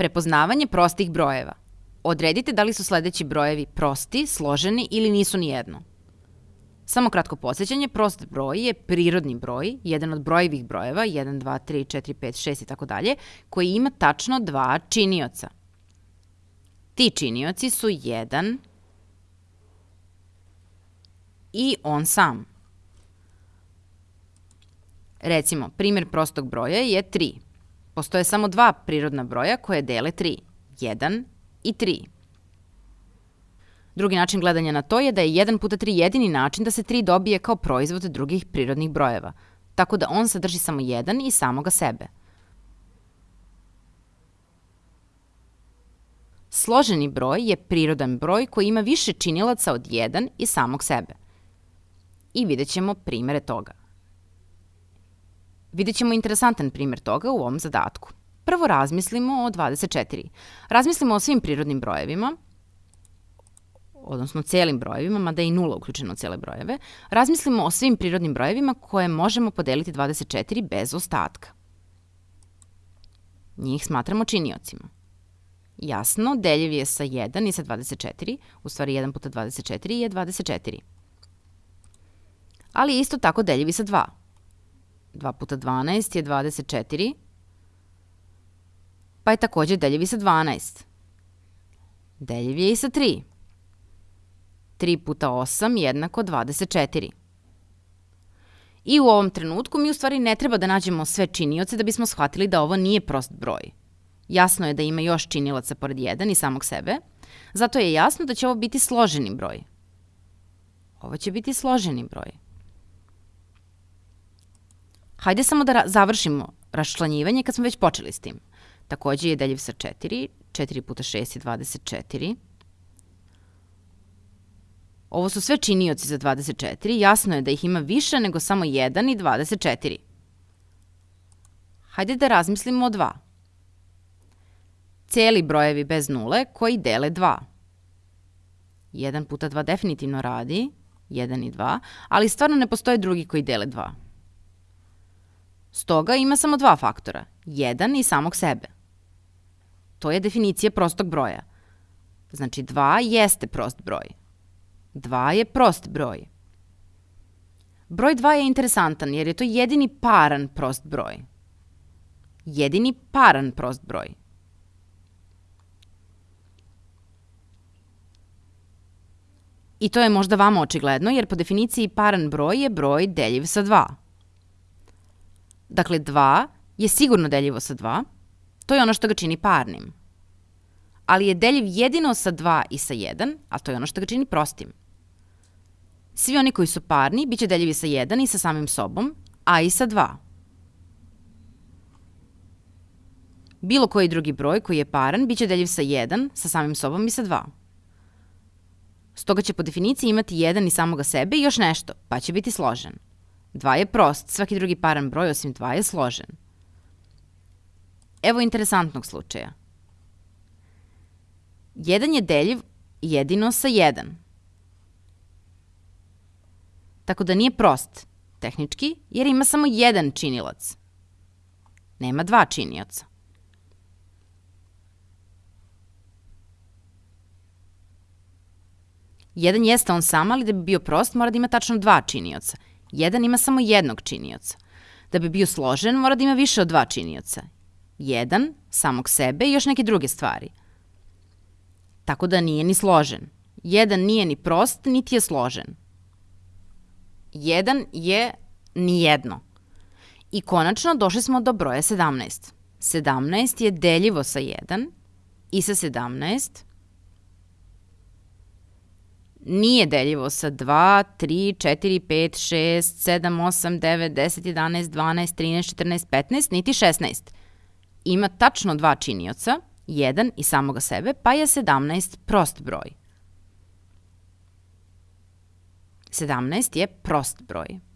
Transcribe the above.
Prepoznavanje prostih brojeva. Odredite da li su sledeći brojevi prosti, složeni ili nisu ni jedno. Samo kratko posjećanje, prost broj je prirodni broj, jedan od brojevih brojeva, 1, 2, 3, 4, 5, 6 i tako dalje, koji ima tačno dva činioca. Ti činioci su 1 i on sam. Recimo, primjer prostog broja je 3. Postoje samo dva prirodna broja koje dele 3, 1 i 3. Drugi način gledanja na to je da je 1 puta 3 jedini način da se 3 dobije kao proizvod drugih prirodnih brojeva, tako da on sadrži samo 1 i samoga sebe. Složeni broj je prirodan broj koji ima više činilaca od 1 i samog sebe. I vidjet ćemo primere toga. Vidjet ćemo interesantan primer toga u ovom zadatku. Prvo razmislimo o 24. Razmislimo o svim prirodnim brojevima, odnosno celim brojevima, mada je i nula uključena u cele brojeve, razmislimo o svim prirodnim brojevima koje možemo podeliti 24 bez ostatka. Njih smatramo činiocima. Jasno, deljiv je sa 1 i sa 24, u stvari 1 puta 24 je 24. Ali isto tako deljiv i sa 2. 2 puta 12 je 24, pa je takođe deljiv i sa 12. Deljiv je i sa 3. 3 puta 8 jednako 24. I u ovom trenutku mi u stvari ne treba da nađemo sve činioce da bismo shvatili da ovo nije prost broj. Jasno je da ima još činilaca pored 1 i samog sebe, zato je jasno da će ovo biti složeni broj. Ovo će biti složeni broj. Hajde samo da završimo raščlanjivanje kad smo već počeli s tim. Takođe je deljiv sa 4, 4 puta 6 je 24. Ovo su sve činioci za 24, jasno je da ih ima više nego samo 1 i 24. Hajde da razmislimo o 2. Celi brojevi bez nule koji dele 2. 1 puta 2 definitivno radi, 1 i 2, ali stvarno ne postoje drugi koji dele 2. Stoga ima samo dva faktora, 1 i samog sebe. To je definicija prostog broja. Znači 2 jeste prost broj. 2 je prost broj. Broj 2 je interesantan jer je to jedini paran prost broj. Jedini paran prost broj. I to je možda vama očigledno jer po definiciji paran broj je broj deljiv sa 2. Dakle, 2 je sigurno deljivo sa 2, to je ono što ga čini parnim. Ali je deljiv jedino sa 2 i sa 1, a to je ono što ga čini prostim. Svi oni koji su parni biće deljivi sa 1 i sa samim sobom, a i sa 2. Bilo koji drugi broj koji je paran biće deljiv sa 1, sa samim sobom i sa 2. Stoga će po definiciji imati 1 i samoga sebe i još nešto, pa će biti složen. 2 je prost, svaki drugi paran broj osim 2 je složen. Evo interesantnog slučaja. 1 je deljiv jedino sa 1 tako da nije prost, tehnički, jer ima samo jedan činilac. Nema dva činioca. Jedan jeste on sam, ali da bi bio prost mora da ima tačno dva činioca. Jedan ima samo jednog činioca. Da bi bio složen mora da ima više od dva činioca. Jedan, samog sebe i još neke druge stvari. Tako da nije ni složen. Jedan nije ni prost, niti je složen. Jedan je nijedno. I konačno došli smo do broja 17. 17 je deljivo sa 1 i sa 17 nije deljivo sa 2, 3, 4, 5, 6, 7, 8, 9, 10, 11, 12, 13, 14, 15, niti 16. Ima tačno dva činioca, jedan i samoga sebe, pa je 17 prost broj. 17 je prost broj.